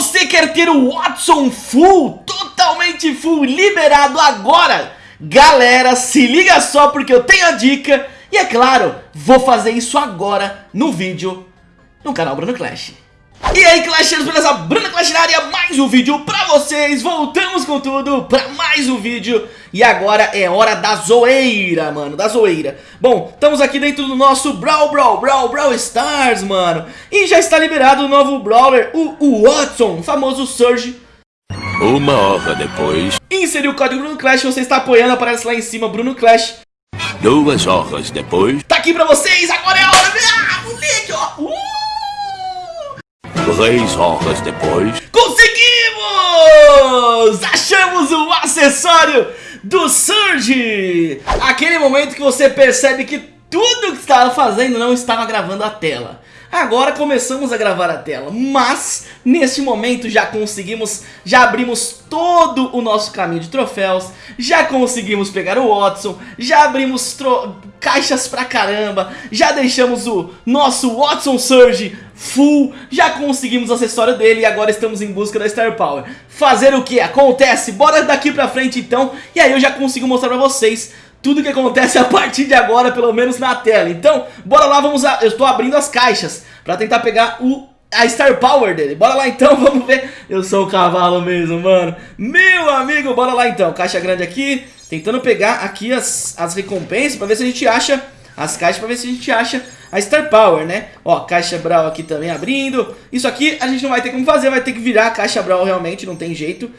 Você quer ter o Watson full, totalmente full, liberado agora? Galera, se liga só porque eu tenho a dica e é claro, vou fazer isso agora no vídeo no canal Bruno Clash. E aí Clashers, beleza? Bruno Clash na área, mais um vídeo pra vocês, voltamos com tudo pra mais um vídeo. E agora é hora da zoeira, mano, da zoeira. Bom, estamos aqui dentro do nosso Brawl Brawl Brawl Brawl Stars, mano. E já está liberado o novo Brawler, o, Watson, o famoso Surge. Uma hora depois. Inseriu o código Bruno Clash, você está apoiando, aparece lá em cima Bruno Clash. Duas horas depois. Tá aqui pra vocês, agora é a hora, ah! Três horas depois Conseguimos! Achamos o acessório do Surge! Aquele momento que você percebe que tudo que estava fazendo não estava gravando a tela. Agora começamos a gravar a tela, mas nesse momento já conseguimos, já abrimos todo o nosso caminho de troféus, já conseguimos pegar o Watson, já abrimos caixas pra caramba, já deixamos o nosso Watson Surge full, já conseguimos o acessório dele e agora estamos em busca da Star Power. Fazer o que? Acontece? Bora daqui pra frente então, e aí eu já consigo mostrar pra vocês tudo que acontece a partir de agora, pelo menos na tela. Então, bora lá, vamos a... eu estou abrindo as caixas pra tentar pegar o a Star Power dele. Bora lá então, vamos ver. Eu sou o cavalo mesmo, mano. Meu amigo, bora lá então. Caixa grande aqui, tentando pegar aqui as, as recompensas pra ver se a gente acha as caixas pra ver se a gente acha a Star Power, né? Ó, caixa Brawl aqui também abrindo. Isso aqui a gente não vai ter como fazer, vai ter que virar a caixa Brawl realmente, não tem jeito.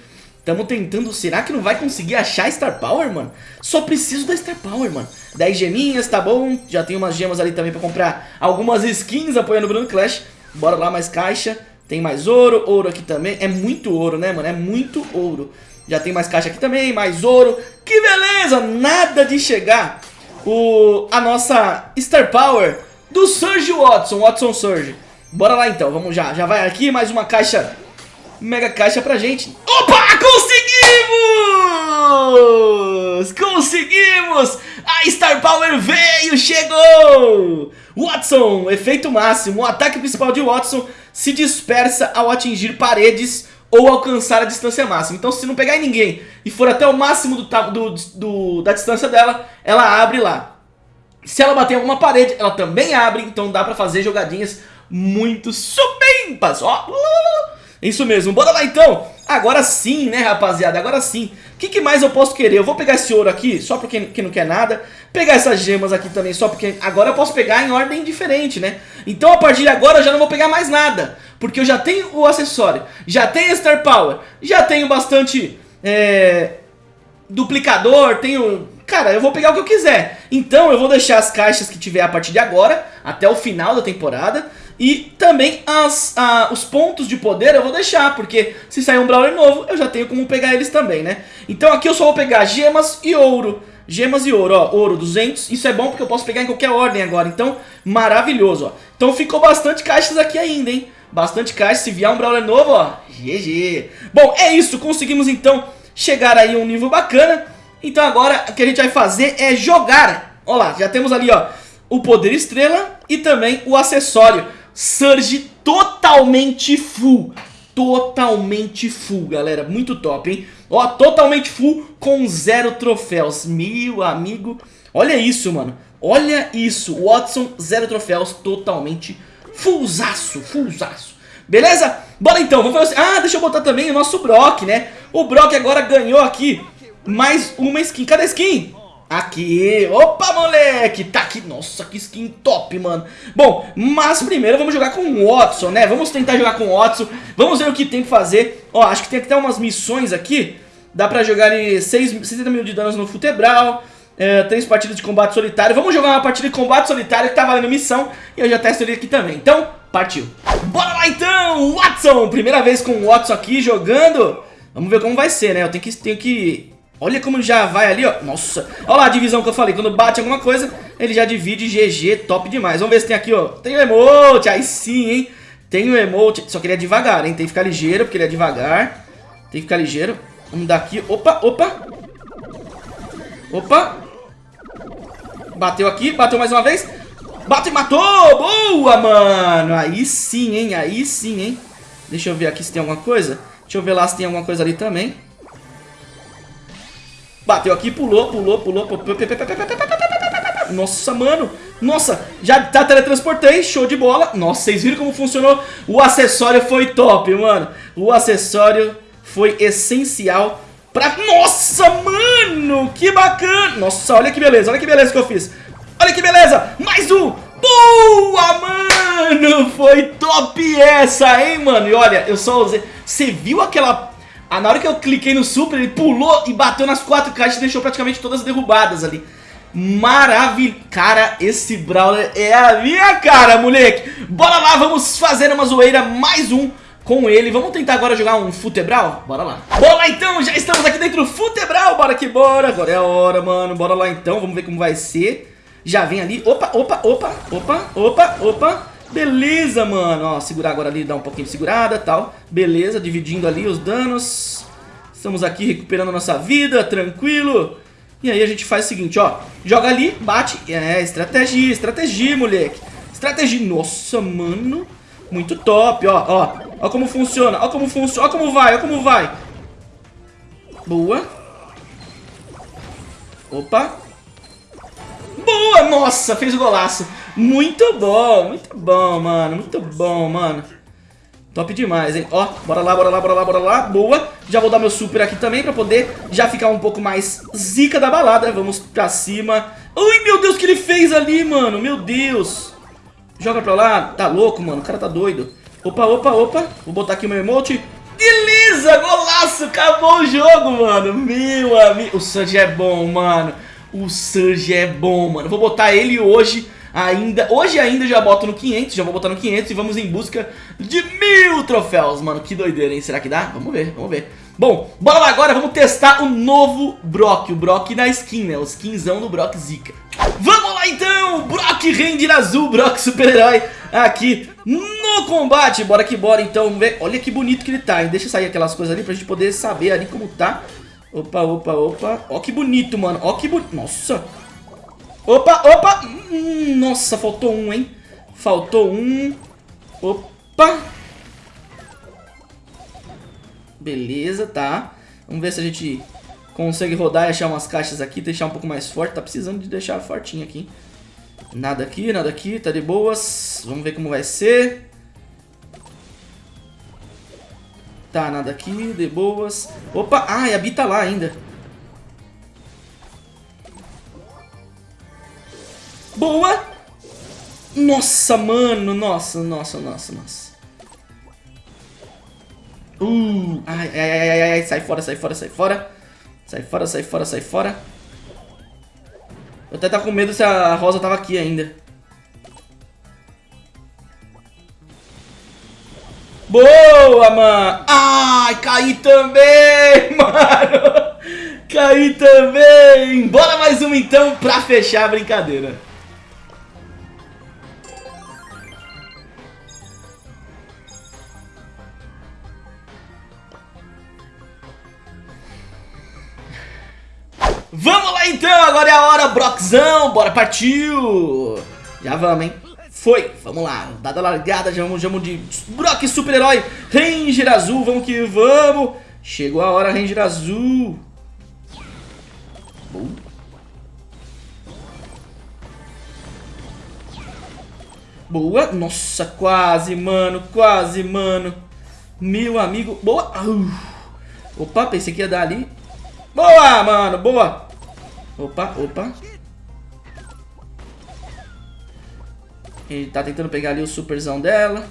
Tamo tentando, será que não vai conseguir achar Star Power, mano? Só preciso da Star Power, mano. 10 geminhas, tá bom. Já tem umas gemas ali também pra comprar algumas skins apoiando o Bruno Clash. Bora lá, mais caixa. Tem mais ouro, ouro aqui também. É muito ouro, né, mano? É muito ouro. Já tem mais caixa aqui também, mais ouro. Que beleza! Nada de chegar o, a nossa Star Power do Surge Watson Watson Surge Bora lá então, vamos já. Já vai aqui, mais uma caixa mega caixa pra gente. Opa, conseguimos! Conseguimos! A Star Power veio, chegou! Watson, efeito máximo. O ataque principal de Watson se dispersa ao atingir paredes ou alcançar a distância máxima. Então se não pegar em ninguém e for até o máximo do, do, do, da distância dela, ela abre lá. Se ela bater em alguma parede, ela também abre, então dá pra fazer jogadinhas muito supimpas. Ó, isso mesmo, bora lá então. Agora sim, né rapaziada, agora sim. O que, que, mais eu posso querer? Eu vou pegar esse ouro aqui, só porque que não quer nada. Pegar essas gemas aqui também, só porque agora eu posso pegar em ordem diferente, né? Então a partir de agora eu já não vou pegar mais nada. Porque eu já tenho o acessório Já tenho Star Power Já tenho bastante é, Duplicador, tenho... Cara, eu vou pegar o que eu quiser. Então eu vou deixar as caixas que tiver a partir de agora Até o final da temporada e também as, a, os pontos de poder eu vou deixar, porque se sair um Brawler novo, eu já tenho como pegar eles também, né? Então aqui eu só vou pegar gemas e ouro. Gemas e ouro, ó, ouro 200, isso é bom porque eu posso pegar em qualquer ordem agora, então maravilhoso, ó. Então ficou bastante caixas aqui ainda, hein? Bastante caixas, se vier um Brawler novo, ó, GG. Bom, é isso, conseguimos então chegar aí a um nível bacana. Então agora o que a gente vai fazer é jogar. Ó lá, já temos ali, ó, o poder estrela e também o acessório. Surge totalmente full. Totalmente full, galera. Muito top, hein? Ó, totalmente full com zero troféus. Meu amigo, olha isso, mano. Olha isso. Watson, zero troféus, totalmente fullzaço, fullzaço. Beleza? Bora então, vamos fazer assim. Ah, deixa eu botar também o nosso Brock, né? O Brock agora ganhou aqui mais uma skin. Cadê a skin? Aqui, opa moleque, tá aqui, nossa que skin top mano. Bom, mas primeiro vamos jogar com o Watson, né, vamos tentar jogar com o Watson Vamos ver o que tem que fazer. Ó, acho que tem até umas missões aqui Dá pra jogar 6, 60 mil de danos no futebral é, Três partidas de combate solitário. Vamos jogar uma partida de combate solitário que tá valendo missão E eu já testo ele aqui também, então partiu. Bora lá então, Watson! Primeira vez com o Watson aqui jogando. Vamos ver como vai ser, né, eu tenho que, tenho que Olha como já vai ali, ó. Nossa. Olha lá a divisão que eu falei. Quando bate alguma coisa, ele já divide GG. Top demais. Vamos ver se tem aqui, ó. Tem o emote. Aí sim, hein. Tem o emote. Só que ele é devagar, hein. Tem que ficar ligeiro, porque ele é devagar. Tem que ficar ligeiro. Vamos dar aqui. Opa, opa. Opa. Bateu aqui. Bateu mais uma vez. Bateu e matou. Boa, mano. Aí sim, hein. Aí sim, hein. Deixa eu ver aqui se tem alguma coisa. Deixa eu ver lá se tem alguma coisa ali também. Bateu aqui, pulou, pulou, pulou. Nossa, mano. Nossa, já tá teletransportei, show de bola. Nossa, vocês viram como funcionou? O acessório foi top, mano. O acessório foi essencial pra... Nossa, mano, que bacana. Nossa, olha que beleza, olha que beleza que eu fiz. Olha que beleza, mais um. Boa, mano, foi top essa, hein, mano. E olha, eu só usei... Você viu aquela... Ah, na hora que eu cliquei no super, ele pulou e bateu nas quatro caixas e deixou praticamente todas derrubadas ali. Maravilha. Cara, esse Brawler é a minha cara, moleque. Bora lá, vamos fazer uma zoeira, mais um com ele. Vamos tentar agora jogar um Futebral? Bora lá. Bora então, já estamos aqui dentro do Futebral. Bora que bora. Agora é a hora, mano. Bora lá então, vamos ver como vai ser. Já vem ali. Opa, opa, opa, opa, opa, opa. Beleza, mano. Ó, segurar agora ali, dar um pouquinho de segurada tal. Beleza, dividindo ali os danos. Estamos aqui recuperando nossa vida, tranquilo. E aí a gente faz o seguinte, ó. Joga ali, bate. É, estratégia, estratégia, moleque. Estratégia. Nossa, mano. Muito top, ó, ó. Ó como funciona, ó como funciona, ó como vai, ó como vai. Boa. Opa. Nossa, fez o golaço. Muito bom, muito bom, mano. Muito bom, mano. Top demais, hein? Ó, bora lá, bora lá, bora lá, bora lá. Boa. Já vou dar meu super aqui também pra poder já ficar um pouco mais zica da balada. Vamos pra cima. Ai, meu Deus, o que ele fez ali, mano? Meu Deus. Joga pra lá. Tá louco, mano. O cara tá doido. Opa, opa, opa. Vou botar aqui o meu emote. Beleza, golaço. Acabou o jogo, mano. Meu amigo. O Sanji é bom, mano. O Sanji é bom, mano. Vou botar ele hoje ainda. Hoje ainda já boto no 500, já vou botar no 500 e vamos em busca de mil troféus, mano. Que doideira, hein? Será que dá? Vamos ver, vamos ver. Bom, bora lá agora, vamos testar o novo Brock, o Brock na skin, né? O skinzão do Brock Zika. Vamos lá então, Brock Ranger Azul, Brock super-herói aqui no combate. Bora que bora então, vamos ver. Olha que bonito que ele tá, hein? Deixa sair aquelas coisas ali pra gente poder saber ali como tá. Opa, opa, opa. Ó que bonito, mano. Ó que bonito. Nossa. Opa, opa. Hum, nossa, faltou um, hein? Faltou um. Opa. Beleza, tá. Vamos ver se a gente consegue rodar e achar umas caixas aqui, deixar um pouco mais forte. Tá precisando de deixar fortinho aqui. Nada aqui, nada aqui, tá de boas. Vamos ver como vai ser. Tá, nada aqui, de boas. Opa, ah, e a Bi tá lá ainda. Boa! Nossa, mano, nossa, nossa, nossa, nossa. Uh, ai, ai, ai, ai, ai, sai fora, sai fora, sai fora. Sai fora, sai fora, sai fora. Eu até tava com medo se a Rosa tava aqui ainda. Boa, mano! Ai, caí também, mano! Caí também! Bora mais uma então pra fechar a brincadeira. Vamos lá então, agora é a hora, Brockzão, bora, partiu! Já vamos, hein? Foi, vamos lá, dada largada, já vamos, de Brock super-herói, Ranger Azul, vamos que vamos! Chegou a hora, Ranger Azul! Boa, nossa, quase, mano, quase, mano. Meu amigo, boa. Opa, pensei que ia dar ali. Boa, mano, boa. Opa, opa. Ele tá tentando pegar ali o superzão dela.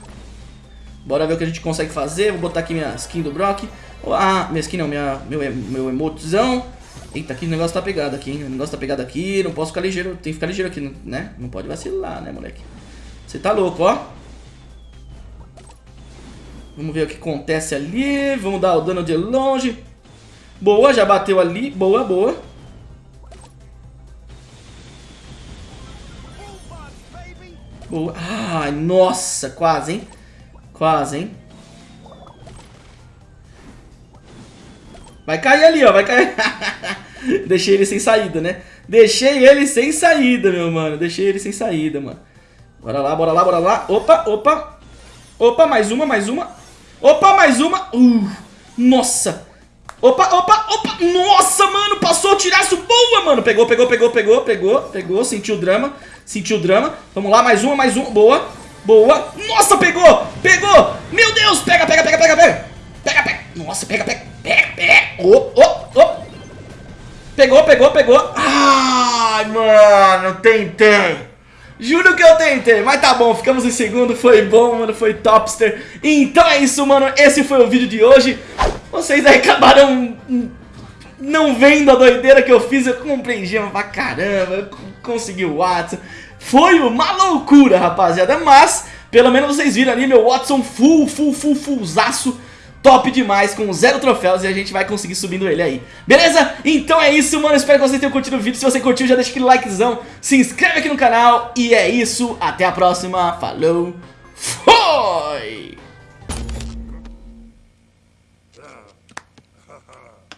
Bora ver o que a gente consegue fazer. Vou botar aqui minha skin do Brock. Ah, minha skin não, minha, meu, meu emotezão. Eita, aqui o negócio tá pegado aqui, hein? O negócio tá pegado aqui, não posso ficar ligeiro, tem que ficar ligeiro aqui, né? Não pode vacilar, né, moleque? Você tá louco, ó. Vamos ver o que acontece ali. Vamos dar o dano de longe. Boa, já bateu ali. Boa, boa. Boa. Ai, nossa, quase, hein? Quase, hein? Vai cair ali, ó, vai cair. Deixei ele sem saída, né? Deixei ele sem saída, meu mano. Deixei ele sem saída, mano. Bora lá, bora lá, bora lá. Opa, opa. Opa, mais uma, mais uma. Opa, mais uma. Uh, nossa. Opa, opa, opa. Nossa, mano, passou o tiraço. Boa, mano. Pegou, pegou, pegou, pegou, pegou, pegou. Sentiu o drama, sentiu o drama. Vamos lá, mais uma, mais uma. Boa, boa. Nossa, pegou, pegou. Meu Deus, pega, pega, pega, pega, pega. Pega, pega. Nossa, pega, pega, pega, pega. Oh, oh, oh. Pegou, pegou, pegou. Ai, mano, tentei. Juro que eu tentei, mas tá bom, ficamos em segundo, foi bom, mano, foi topster Então é isso, mano, esse foi o vídeo de hoje Vocês aí acabaram não vendo a doideira que eu fiz Eu comprei gema pra caramba, consegui o Watson Foi uma loucura, rapaziada, mas pelo menos vocês viram ali meu Watson full, full, full, fullzaço top demais, com zero troféus e a gente vai conseguir subindo ele aí. Beleza? Então é isso, mano. Espero que vocês tenham curtido o vídeo. Se você curtiu, já deixa aquele likezão, se inscreve aqui no canal e é isso. Até a próxima. Falou. Foi! Ha ha.